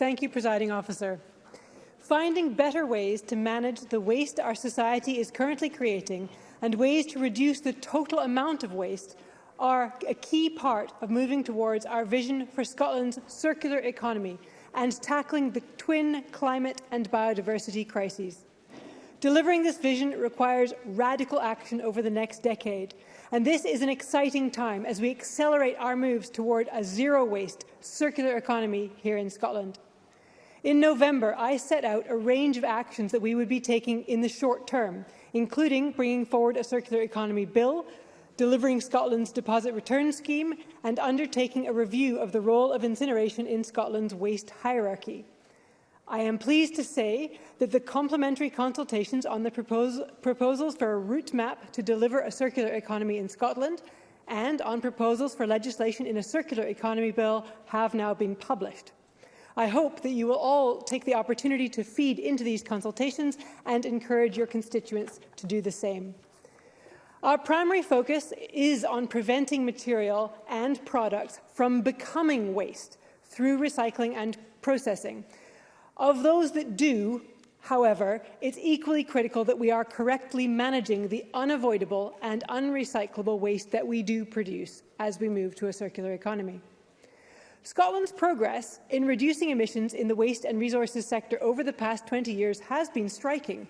Thank you, Presiding Officer. Finding better ways to manage the waste our society is currently creating and ways to reduce the total amount of waste are a key part of moving towards our vision for Scotland's circular economy and tackling the twin climate and biodiversity crises. Delivering this vision requires radical action over the next decade, and this is an exciting time as we accelerate our moves toward a zero-waste, circular economy here in Scotland. In November, I set out a range of actions that we would be taking in the short term, including bringing forward a circular economy bill, delivering Scotland's deposit return scheme, and undertaking a review of the role of incineration in Scotland's waste hierarchy. I am pleased to say that the complementary consultations on the propos proposals for a route map to deliver a circular economy in Scotland and on proposals for legislation in a circular economy bill have now been published. I hope that you will all take the opportunity to feed into these consultations and encourage your constituents to do the same. Our primary focus is on preventing material and products from becoming waste through recycling and processing. Of those that do, however, it's equally critical that we are correctly managing the unavoidable and unrecyclable waste that we do produce as we move to a circular economy. Scotland's progress in reducing emissions in the waste and resources sector over the past 20 years has been striking.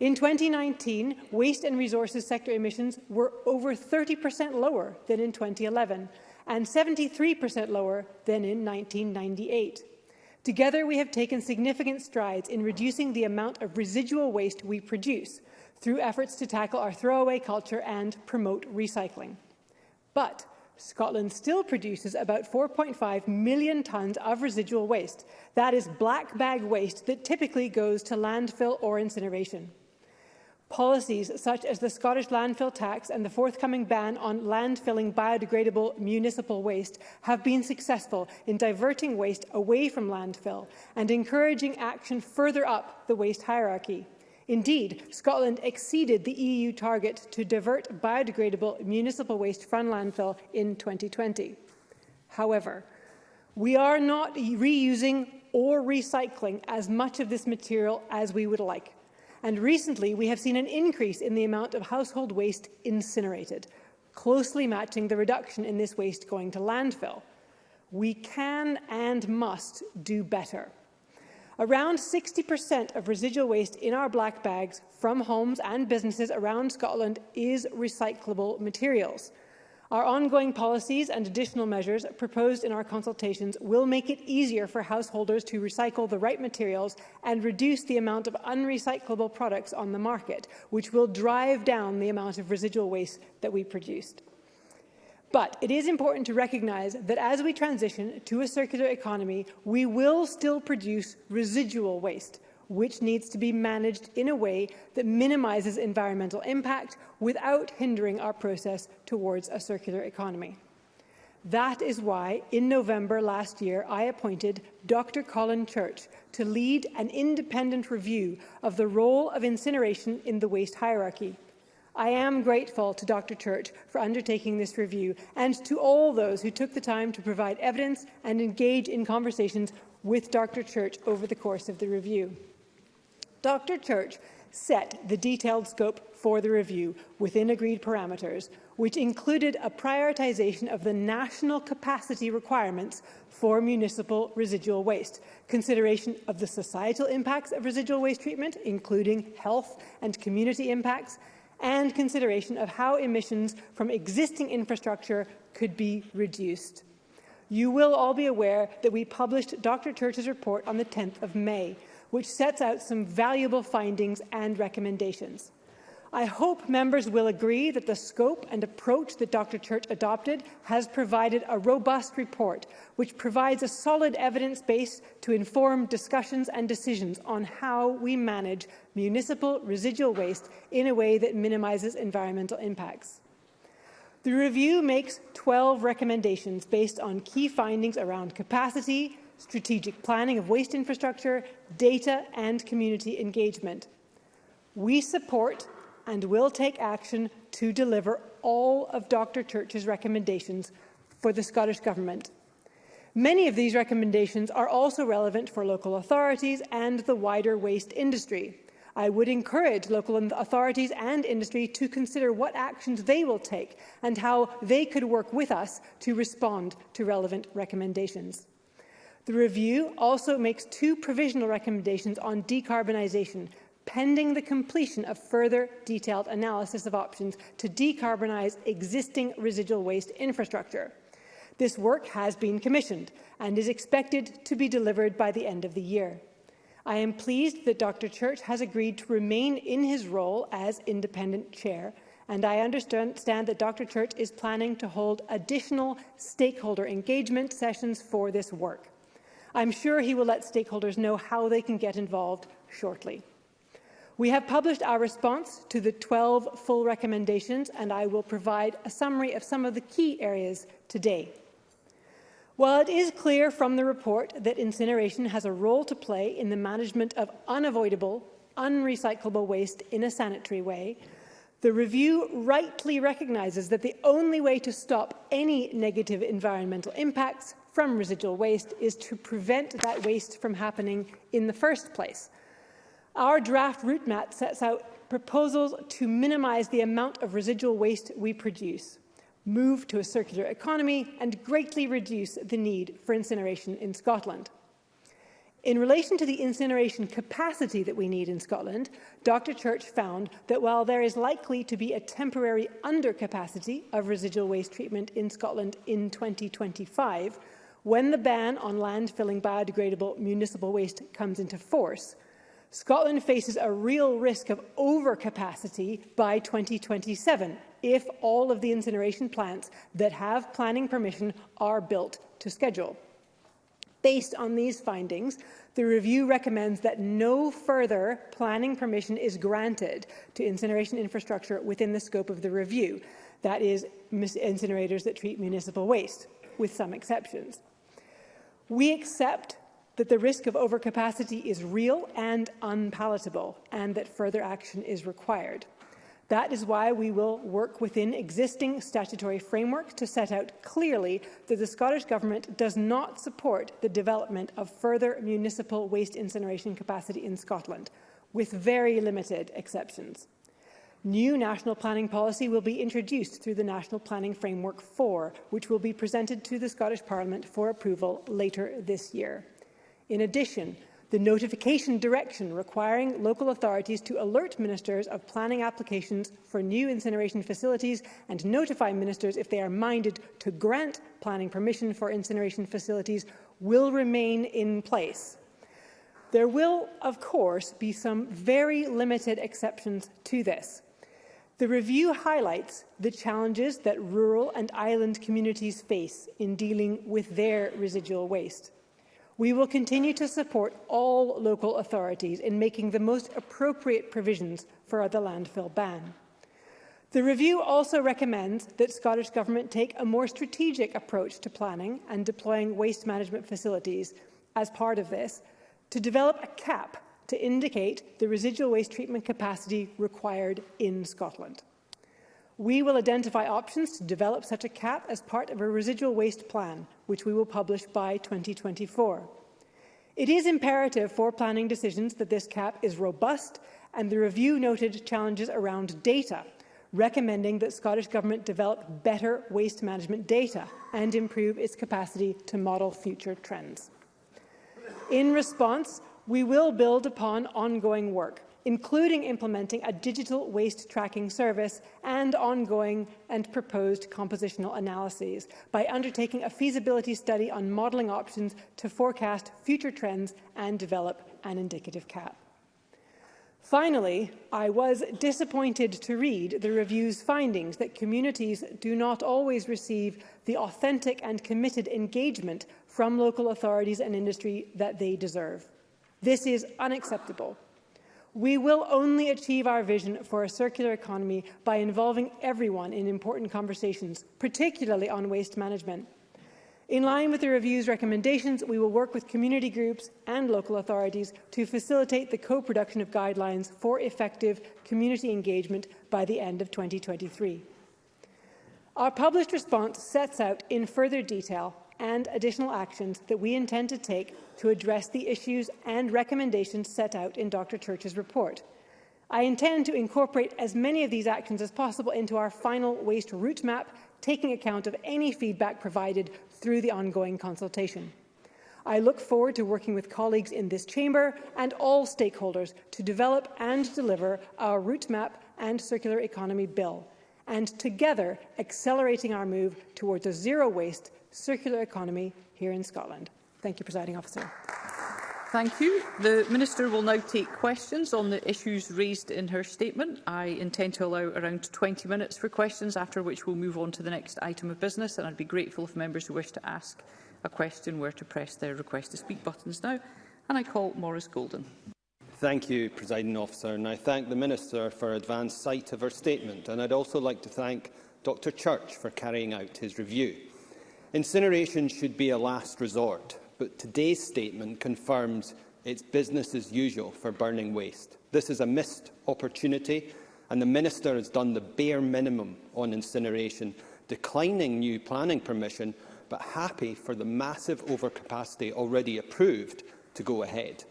In 2019, waste and resources sector emissions were over 30% lower than in 2011 and 73% lower than in 1998. Together, we have taken significant strides in reducing the amount of residual waste we produce through efforts to tackle our throwaway culture and promote recycling. But Scotland still produces about 4.5 million tonnes of residual waste. That is black bag waste that typically goes to landfill or incineration. Policies such as the Scottish landfill tax and the forthcoming ban on landfilling biodegradable municipal waste have been successful in diverting waste away from landfill and encouraging action further up the waste hierarchy. Indeed, Scotland exceeded the EU target to divert biodegradable municipal waste from landfill in 2020. However, we are not reusing or recycling as much of this material as we would like. And recently, we have seen an increase in the amount of household waste incinerated, closely matching the reduction in this waste going to landfill. We can and must do better. Around 60% of residual waste in our black bags from homes and businesses around Scotland is recyclable materials. Our ongoing policies and additional measures proposed in our consultations will make it easier for householders to recycle the right materials and reduce the amount of unrecyclable products on the market, which will drive down the amount of residual waste that we produced. But it is important to recognise that as we transition to a circular economy, we will still produce residual waste, which needs to be managed in a way that minimises environmental impact without hindering our process towards a circular economy. That is why, in November last year, I appointed Dr Colin Church to lead an independent review of the role of incineration in the waste hierarchy. I am grateful to Dr Church for undertaking this review and to all those who took the time to provide evidence and engage in conversations with Dr Church over the course of the review. Dr Church set the detailed scope for the review within agreed parameters, which included a prioritisation of the national capacity requirements for municipal residual waste, consideration of the societal impacts of residual waste treatment, including health and community impacts, and consideration of how emissions from existing infrastructure could be reduced. You will all be aware that we published Dr Church's report on the 10th of May, which sets out some valuable findings and recommendations. I hope members will agree that the scope and approach that Dr Church adopted has provided a robust report which provides a solid evidence base to inform discussions and decisions on how we manage municipal residual waste in a way that minimises environmental impacts. The review makes 12 recommendations based on key findings around capacity, strategic planning of waste infrastructure, data and community engagement. We support and will take action to deliver all of Dr Church's recommendations for the Scottish Government. Many of these recommendations are also relevant for local authorities and the wider waste industry. I would encourage local authorities and industry to consider what actions they will take and how they could work with us to respond to relevant recommendations. The review also makes two provisional recommendations on decarbonisation pending the completion of further detailed analysis of options to decarbonise existing residual waste infrastructure. This work has been commissioned and is expected to be delivered by the end of the year. I am pleased that Dr Church has agreed to remain in his role as independent chair, and I understand that Dr Church is planning to hold additional stakeholder engagement sessions for this work. I'm sure he will let stakeholders know how they can get involved shortly. We have published our response to the 12 full recommendations, and I will provide a summary of some of the key areas today. While it is clear from the report that incineration has a role to play in the management of unavoidable, unrecyclable waste in a sanitary way, the review rightly recognises that the only way to stop any negative environmental impacts from residual waste is to prevent that waste from happening in the first place – Our draft route map sets out proposals to minimise the amount of residual waste we produce, move to a circular economy and greatly reduce the need for incineration in Scotland. In relation to the incineration capacity that we need in Scotland, Dr Church found that while there is likely to be a temporary undercapacity of residual waste treatment in Scotland in 2025, when the ban on landfilling biodegradable municipal waste comes into force, Scotland faces a real risk of overcapacity by 2027 if all of the incineration plants that have planning permission are built to schedule. Based on these findings, the review recommends that no further planning permission is granted to incineration infrastructure within the scope of the review, that is, incinerators that treat municipal waste, with some exceptions. We accept that the risk of overcapacity is real and unpalatable, and that further action is required. That is why we will work within existing statutory frameworks to set out clearly that the Scottish Government does not support the development of further municipal waste incineration capacity in Scotland, with very limited exceptions. New national planning policy will be introduced through the National Planning Framework 4, which will be presented to the Scottish Parliament for approval later this year. In addition, the notification direction requiring local authorities to alert ministers of planning applications for new incineration facilities and notify ministers if they are minded to grant planning permission for incineration facilities will remain in place. There will, of course, be some very limited exceptions to this. The review highlights the challenges that rural and island communities face in dealing with their residual waste. We will continue to support all local authorities in making the most appropriate provisions for the landfill ban. The review also recommends that Scottish Government take a more strategic approach to planning and deploying waste management facilities as part of this, to develop a cap to indicate the residual waste treatment capacity required in Scotland. We will identify options to develop such a cap as part of a residual waste plan, which we will publish by 2024. It is imperative for planning decisions that this cap is robust and the review noted challenges around data, recommending that Scottish Government develop better waste management data and improve its capacity to model future trends. In response, we will build upon ongoing work including implementing a digital waste tracking service and ongoing and proposed compositional analyses by undertaking a feasibility study on modelling options to forecast future trends and develop an indicative cap. Finally, I was disappointed to read the review's findings that communities do not always receive the authentic and committed engagement from local authorities and industry that they deserve. This is unacceptable. We will only achieve our vision for a circular economy by involving everyone in important conversations, particularly on waste management. In line with the review's recommendations, we will work with community groups and local authorities to facilitate the co-production of guidelines for effective community engagement by the end of 2023. Our published response sets out in further detail and additional actions that we intend to take to address the issues and recommendations set out in Dr Church's report. I intend to incorporate as many of these actions as possible into our final waste route map, taking account of any feedback provided through the ongoing consultation. I look forward to working with colleagues in this chamber and all stakeholders to develop and deliver our route map and circular economy bill, and together accelerating our move towards a zero-waste circular economy here in Scotland. Thank you, Presiding Officer. Thank you. The Minister will now take questions on the issues raised in her statement. I intend to allow around 20 minutes for questions, after which we'll move on to the next item of business, and I'd be grateful if members who wish to ask a question were to press their request to speak buttons now. And I call Maurice Golden. Thank you, Presiding Officer, and I thank the Minister for advance sight of her statement, and I'd also like to thank Dr Church for carrying out his review. Incineration should be a last resort, but today's statement confirms it's business as usual for burning waste. This is a missed opportunity, and the Minister has done the bare minimum on incineration, declining new planning permission, but happy for the massive overcapacity already approved to go ahead.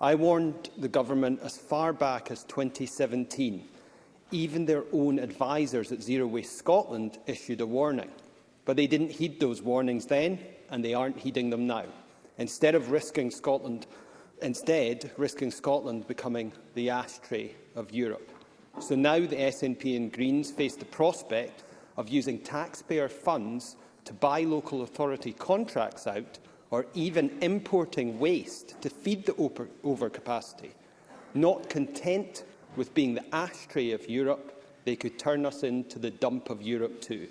I warned the government as far back as 2017. Even their own advisers at Zero Waste Scotland issued a warning. But they didn't heed those warnings then, and they aren't heeding them now. Instead of risking Scotland, instead risking Scotland becoming the ashtray of Europe. So now the SNP and Greens face the prospect of using taxpayer funds to buy local authority contracts out or even importing waste to feed the over overcapacity. Not content with being the ashtray of Europe, they could turn us into the dump of Europe too.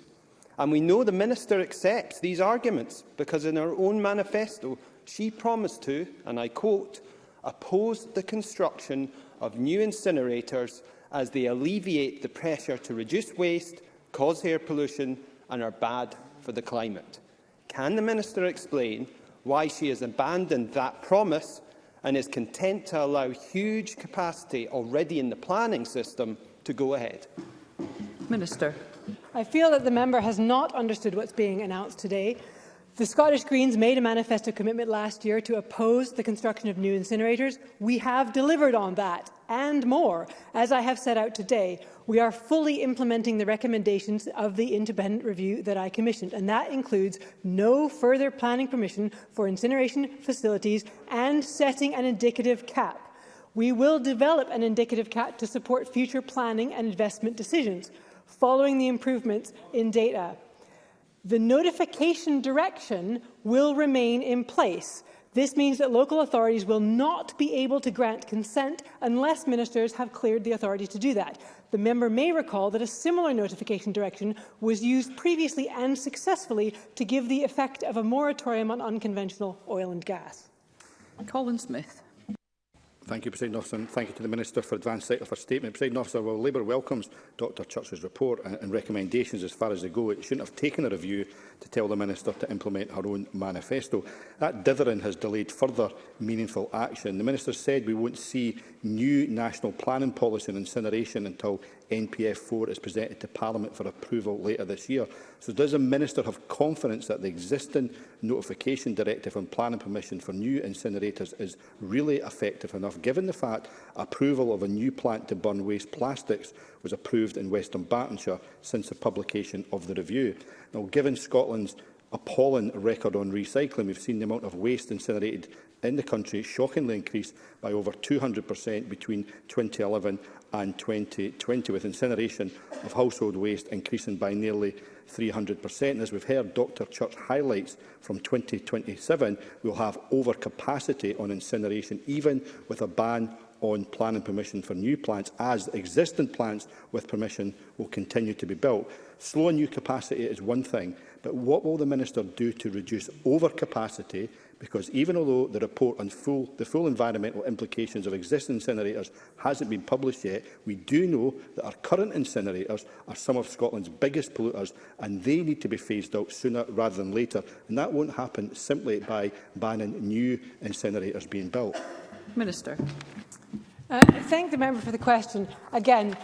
And we know the Minister accepts these arguments because in her own manifesto she promised to, and I quote, oppose the construction of new incinerators as they alleviate the pressure to reduce waste, cause air pollution and are bad for the climate. Can the Minister explain why she has abandoned that promise and is content to allow huge capacity already in the planning system to go ahead. Minister. I feel that the member has not understood what's being announced today. The Scottish Greens made a manifesto commitment last year to oppose the construction of new incinerators. We have delivered on that and more, as I have set out today we are fully implementing the recommendations of the independent review that I commissioned, and that includes no further planning permission for incineration facilities and setting an indicative cap. We will develop an indicative cap to support future planning and investment decisions, following the improvements in data. The notification direction will remain in place, this means that local authorities will not be able to grant consent unless ministers have cleared the authority to do that. The member may recall that a similar notification direction was used previously and successfully to give the effect of a moratorium on unconventional oil and gas. Colin Smith. Thank you, President Officer, and thank you to the Minister for advance sight of her statement. President Officer, while Labour welcomes Dr Church's report and, recommendations as far as they go, it shouldn't have taken a review to tell the Minister to implement her own manifesto. That dithering has delayed further meaningful action. The Minister said we won't see new national planning policy and incineration until NPF4 is presented to Parliament for approval later this year. So does the Minister have confidence that the existing notification directive on planning permission for new incinerators is really effective enough, given the fact approval of a new plant to burn waste plastics was approved in Western Bartonshire since the publication of the review? Now, given Scotland's appalling record on recycling. We've seen the amount of waste incinerated in the country shockingly increased by over 200% between 2011 and 2020, with incineration of household waste increasing by nearly 300%. And as we've heard Dr Church highlights, from 2027 we'll have overcapacity on incineration, even with a ban on planning permission for new plants, as existing plants with permission will continue to be built. Slow new capacity is one thing, but what will the Minister do to reduce overcapacity? Because even although the report on full, the full environmental implications of existing incinerators hasn't been published yet, we do know that our current incinerators are some of Scotland's biggest polluters and they need to be phased out sooner rather than later. And that won't happen simply by banning new incinerators being built. Minister. Uh, thank the member for the question. Again,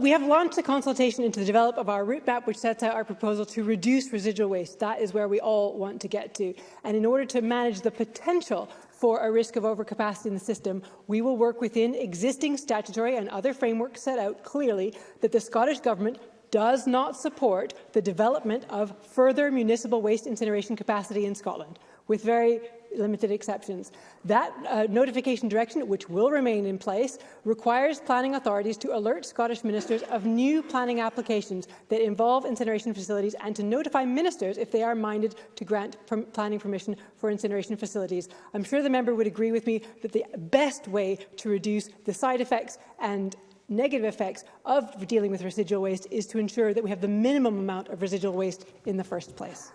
we have launched a consultation into the develop of our route map, which sets out our proposal to reduce residual waste. That is where we all want to get to. And in order to manage the potential for a risk of overcapacity in the system, we will work within existing statutory and other frameworks set out clearly that the Scottish Government does not support the development of further municipal waste incineration capacity in Scotland, with very limited exceptions. That uh, notification direction, which will remain in place, requires planning authorities to alert Scottish ministers of new planning applications that involve incineration facilities and to notify ministers if they are minded to grant per planning permission for incineration facilities. I'm sure the member would agree with me that the best way to reduce the side effects and negative effects of dealing with residual waste is to ensure that we have the minimum amount of residual waste in the first place.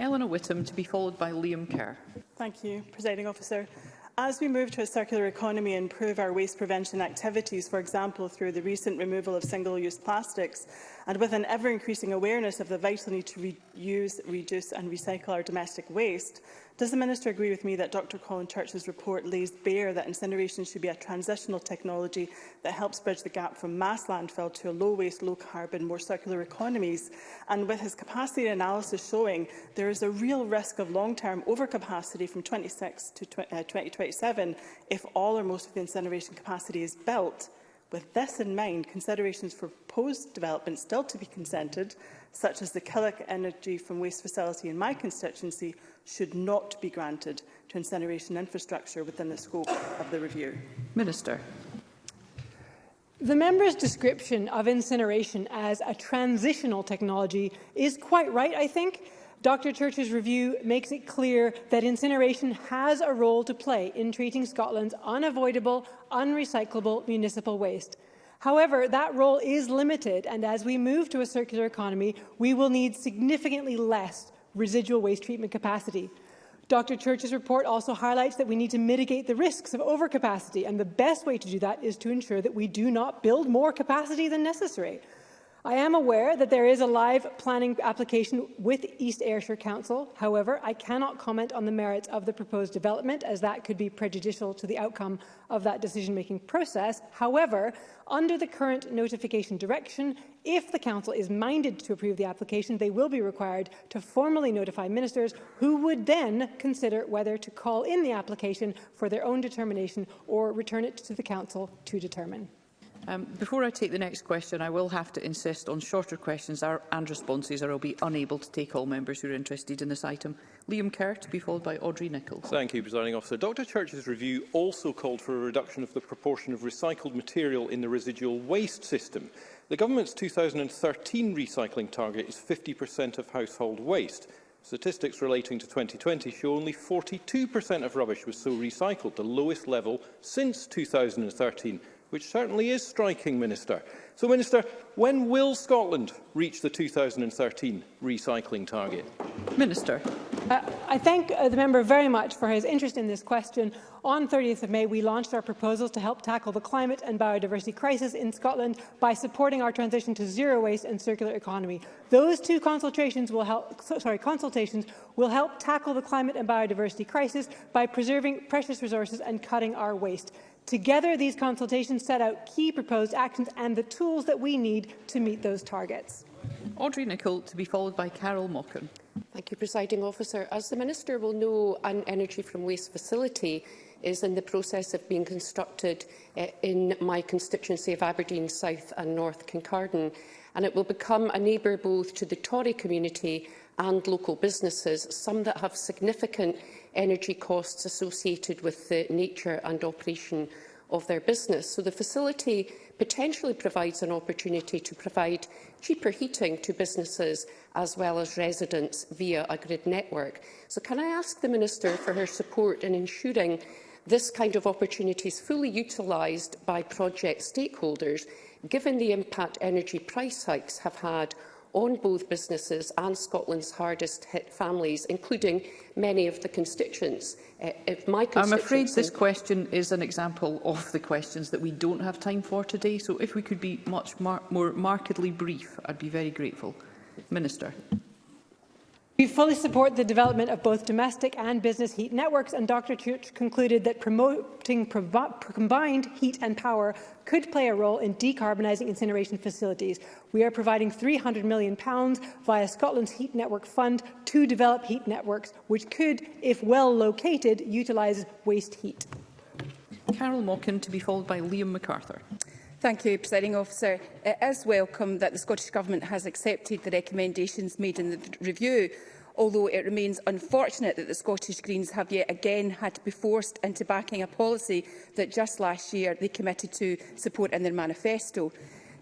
Eleanor Whittam, to be followed by Liam Kerr. Thank you, Presiding Officer. As we move to a circular economy and improve our waste prevention activities, for example through the recent removal of single-use plastics, And with an ever-increasing awareness of the vital need to reuse, reduce and recycle our domestic waste, does the Minister agree with me that Dr Colin Church's report lays bare that incineration should be a transitional technology that helps bridge the gap from mass landfill to a low-waste, low-carbon, more circular economies? And with his capacity analysis showing there is a real risk of long-term overcapacity from 26 to 20, uh, 2027 if all or most of the incineration capacity is built, With this in mind, considerations for proposed developments still to be consented, such as the Killick Energy from Waste facility in my constituency, should not be granted to incineration infrastructure within the scope of the review. Minister. The member's description of incineration as a transitional technology is quite right, I think, Dr Church's review makes it clear that incineration has a role to play in treating Scotland's unavoidable, unrecyclable municipal waste. However, that role is limited, and as we move to a circular economy, we will need significantly less residual waste treatment capacity. Dr Church's report also highlights that we need to mitigate the risks of overcapacity, and the best way to do that is to ensure that we do not build more capacity than necessary. I am aware that there is a live planning application with East Ayrshire Council. However, I cannot comment on the merits of the proposed development, as that could be prejudicial to the outcome of that decision-making process. However, under the current notification direction, if the Council is minded to approve the application, they will be required to formally notify ministers, who would then consider whether to call in the application for their own determination or return it to the Council to determine. Um, before I take the next question, I will have to insist on shorter questions and responses, or I'll be unable to take all members who are interested in this item. Liam Kerr to be followed by Audrey Nichols. Thank you, Presiding Officer. Dr Church's review also called for a reduction of the proportion of recycled material in the residual waste system. The Government's 2013 recycling target is 50% of household waste. Statistics relating to 2020 show only 42% of rubbish was so recycled, the lowest level since 2013. which certainly is striking, Minister. So, Minister, when will Scotland reach the 2013 recycling target? Minister. Uh, I thank uh, the member very much for his interest in this question. On 30th of May, we launched our proposals to help tackle the climate and biodiversity crisis in Scotland by supporting our transition to zero waste and circular economy. Those two consultations will help, sorry, consultations will help tackle the climate and biodiversity crisis by preserving precious resources and cutting our waste. Together, these consultations set out key proposed actions and the tools that we need to meet those targets. Audrey Nicol to be followed by Carol Mockin. Thank you, Presiding Officer. As the Minister will know, an energy from waste facility is in the process of being constructed uh, in my constituency of Aberdeen South and North Kincardine, and it will become a neighbour both to the Tory community and local businesses, some that have significant energy costs associated with the nature and operation of their business. So the facility potentially provides an opportunity to provide cheaper heating to businesses as well as residents via a grid network. So can I ask the Minister for her support in ensuring this kind of opportunity is fully utilised by project stakeholders, given the impact energy price hikes have had on both businesses and Scotland's hardest hit families, including many of the constituents. Uh, if my constituents I'm afraid this question is an example of the questions that we don't have time for today, so if we could be much mar more markedly brief, I'd be very grateful. Minister. We fully support the development of both domestic and business heat networks, and Dr Church concluded that promoting combined heat and power could play a role in decarbonising incineration facilities. We are providing £300 million via Scotland's Heat Network Fund to develop heat networks, which could, if well located, utilise waste heat. Carol Mockin to be followed by Liam MacArthur. Thank you, Presiding Officer. It is welcome that the Scottish Government has accepted the recommendations made in the review, although it remains unfortunate that the Scottish Greens have yet again had to be forced into backing a policy that just last year they committed to support in their manifesto.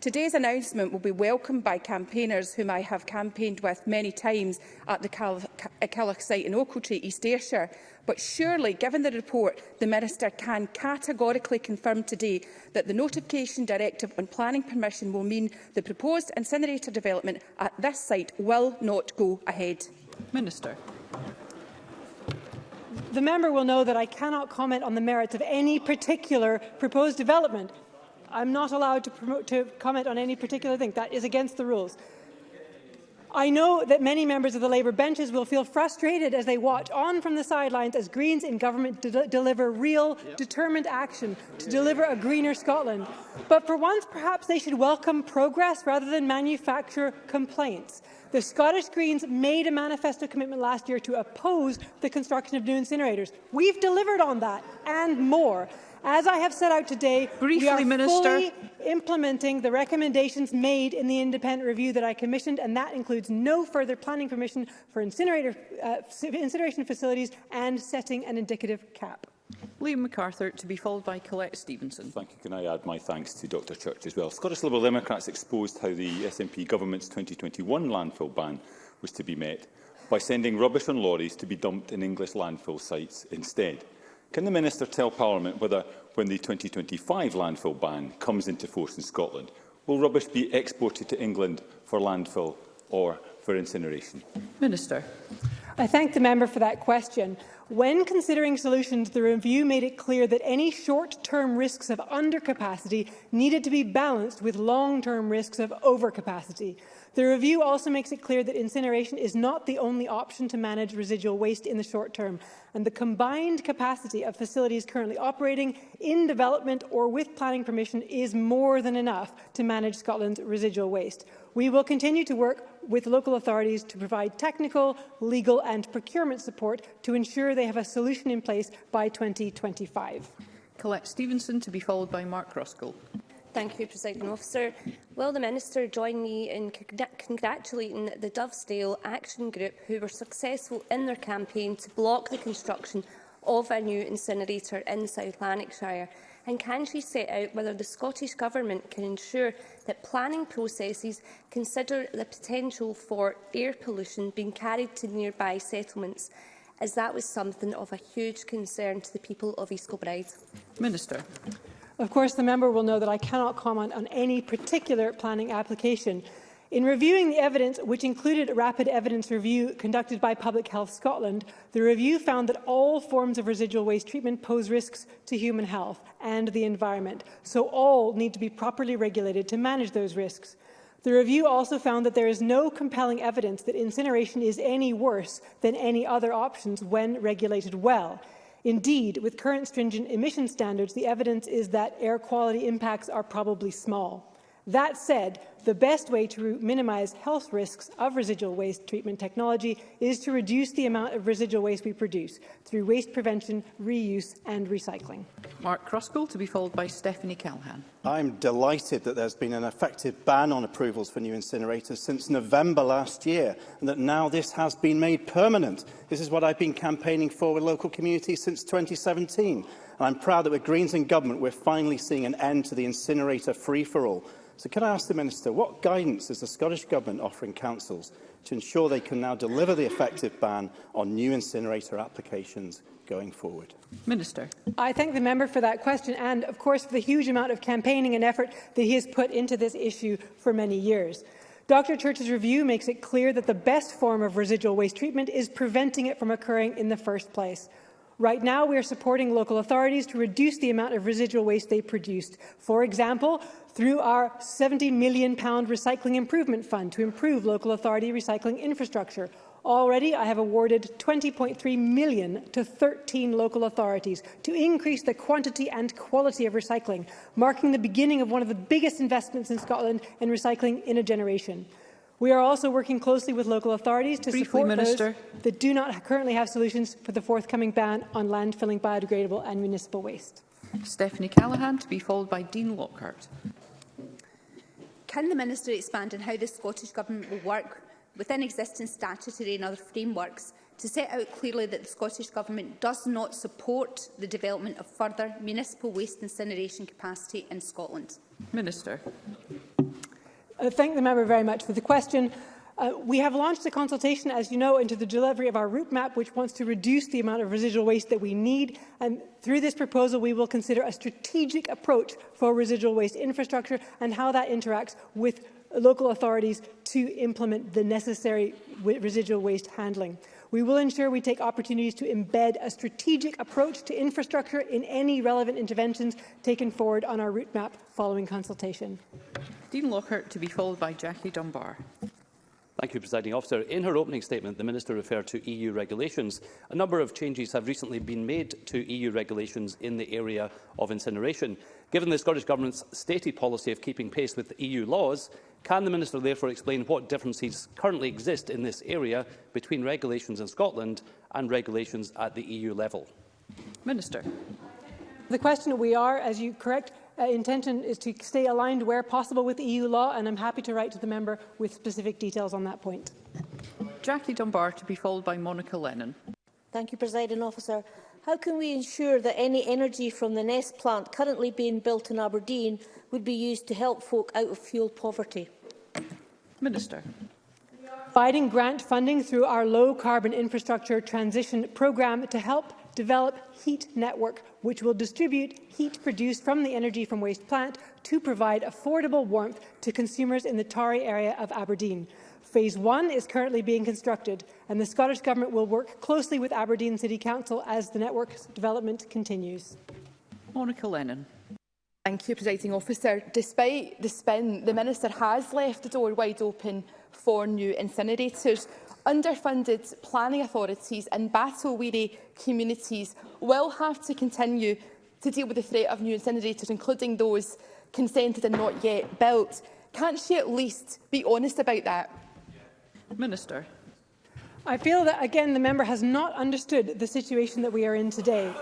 Today's announcement will be welcomed by campaigners whom I have campaigned with many times at the Callagh site in Ochiltree, East Ayrshire. But surely, given the report, the Minister can categorically confirm today that the Notification Directive on planning permission will mean the proposed incinerator development at this site will not go ahead. Minister. The member will know that I cannot comment on the merits of any particular proposed development. I'm not allowed to, promote, to comment on any particular thing. That is against the rules. I know that many members of the Labour benches will feel frustrated as they watch on from the sidelines as Greens in government de deliver real, yep. determined action to deliver a greener Scotland. But for once, perhaps they should welcome progress rather than manufacture complaints. The Scottish Greens made a manifesto commitment last year to oppose the construction of new incinerators. We've delivered on that and more. As I have set out today, Briefly, we are Minister. fully implementing the recommendations made in the independent review that I commissioned, and that includes no further planning permission for incinerator, uh, incineration facilities and setting an indicative cap. Liam MacArthur, to be followed by Colette Stevenson. Thank you. Can I add my thanks to Dr Church as well? Scottish Liberal Democrats exposed how the SNP government's 2021 landfill ban was to be met by sending rubbish on lorries to be dumped in English landfill sites instead. Can the Minister tell Parliament whether, when the 2025 landfill ban comes into force in Scotland, will rubbish be exported to England for landfill or for incineration? Minister. I thank the member for that question. When considering solutions, the review made it clear that any short-term risks of undercapacity needed to be balanced with long-term risks of overcapacity. The review also makes it clear that incineration is not the only option to manage residual waste in the short term, and the combined capacity of facilities currently operating in development or with planning permission is more than enough to manage Scotland's residual waste. We will continue to work with local authorities to provide technical, legal and procurement support to ensure they have a solution in place by 2025. Colette Stevenson to be followed by Mark Ruskell. Thank you, President Officer. Will the Minister join me in congratulating the Dovedale Action Group who were successful in their campaign to block the construction of a new incinerator in South Lanarkshire? And can she set out whether the Scottish Government can ensure that planning processes consider the potential for air pollution being carried to nearby settlements, as that was something of a huge concern to the people of East Kilbride? Minister. Of course, the member will know that I cannot comment on any particular planning application, In reviewing the evidence, which included a rapid evidence review conducted by Public Health Scotland, the review found that all forms of residual waste treatment pose risks to human health and the environment, so all need to be properly regulated to manage those risks. The review also found that there is no compelling evidence that incineration is any worse than any other options when regulated well. Indeed, with current stringent emission standards, the evidence is that air quality impacts are probably small. That said, the best way to minimize health risks of residual waste treatment technology is to reduce the amount of residual waste we produce through waste prevention, reuse and recycling. Mark Crosspool to be followed by Stephanie Callahan. I'm delighted that there's been an effective ban on approvals for new incinerators since November last year and that now this has been made permanent. This is what I've been campaigning for with local communities since 2017 and I'm proud that with Greens in government we're finally seeing an end to the incinerator free-for-all. So can I ask the Minister, what guidance is the Scottish Government offering councils to ensure they can now deliver the effective ban on new incinerator applications going forward? Minister. I thank the member for that question and, of course, for the huge amount of campaigning and effort that he has put into this issue for many years. Dr Church's review makes it clear that the best form of residual waste treatment is preventing it from occurring in the first place. Right now, we are supporting local authorities to reduce the amount of residual waste they produced. For example, through our £70 million Recycling Improvement Fund to improve local authority recycling infrastructure. Already, I have awarded 20.3 million to 13 local authorities to increase the quantity and quality of recycling, marking the beginning of one of the biggest investments in Scotland in recycling in a generation. We are also working closely with local authorities to Briefly, support Minister. those that do not currently have solutions for the forthcoming ban on landfilling biodegradable and municipal waste. Stephanie Callaghan, to be followed by Dean Lockhart. Can the Minister expand on how the Scottish Government will work within existing statutory and other frameworks to set out clearly that the Scottish Government does not support the development of further municipal waste incineration capacity in Scotland? Minister. Uh, thank the member very much for the question. Uh, we have launched a consultation, as you know, into the delivery of our route map, which wants to reduce the amount of residual waste that we need. And through this proposal, we will consider a strategic approach for residual waste infrastructure and how that interacts with local authorities to implement the necessary residual waste handling. We will ensure we take opportunities to embed a strategic approach to infrastructure in any relevant interventions taken forward on our route map following consultation. Dean Lockhart to be followed by Jackie Dunbar. Thank you, Presiding Officer. In her opening statement, the Minister referred to EU regulations. A number of changes have recently been made to EU regulations in the area of incineration. Given the Scottish Government's stated policy of keeping pace with EU laws, can the Minister therefore explain what differences currently exist in this area between regulations in Scotland and regulations at the EU level? Minister. The question we are, as you correct, uh, intention is to stay aligned where possible with EU law, and I'm happy to write to the member with specific details on that point. Jackie Dunbar to be followed by Monica Lennon. Thank you, President Officer. How can we ensure that any energy from the Nest plant currently being built in Aberdeen would be used to help folk out of fuel poverty? Minister. Providing grant funding through our low carbon infrastructure transition programme to help develop heat network, which will distribute heat produced from the energy from waste plant to provide affordable warmth to consumers in the Tarry area of Aberdeen. Phase 1 is currently being constructed, and the Scottish Government will work closely with Aberdeen City Council as the network's development continues. Monica Lennon. Thank you, Presiding Officer. Despite the spin, the Minister has left the door wide open for new incinerators. Underfunded planning authorities and battle-weary communities will have to continue to deal with the threat of new incinerators, including those consented and not yet built. Can't she at least be honest about that? Minister. I feel that, again, the member has not understood the situation that we are in today.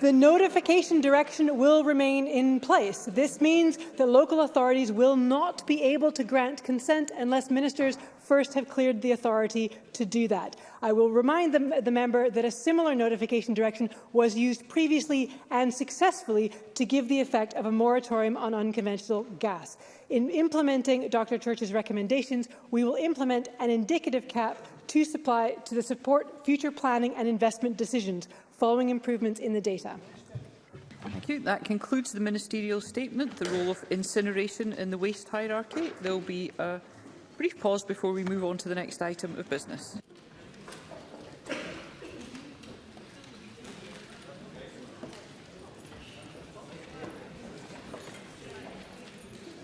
the notification direction will remain in place. This means that local authorities will not be able to grant consent unless ministers first have cleared the authority to do that. I will remind the, the, member that a similar notification direction was used previously and successfully to give the effect of a moratorium on unconventional gas. In implementing Dr Church's recommendations, we will implement an indicative cap to supply to the support future planning and investment decisions following improvements in the data. Thank you. That concludes the ministerial statement, the role of incineration in the waste hierarchy. There will be a brief pause before we move on to the next item of business.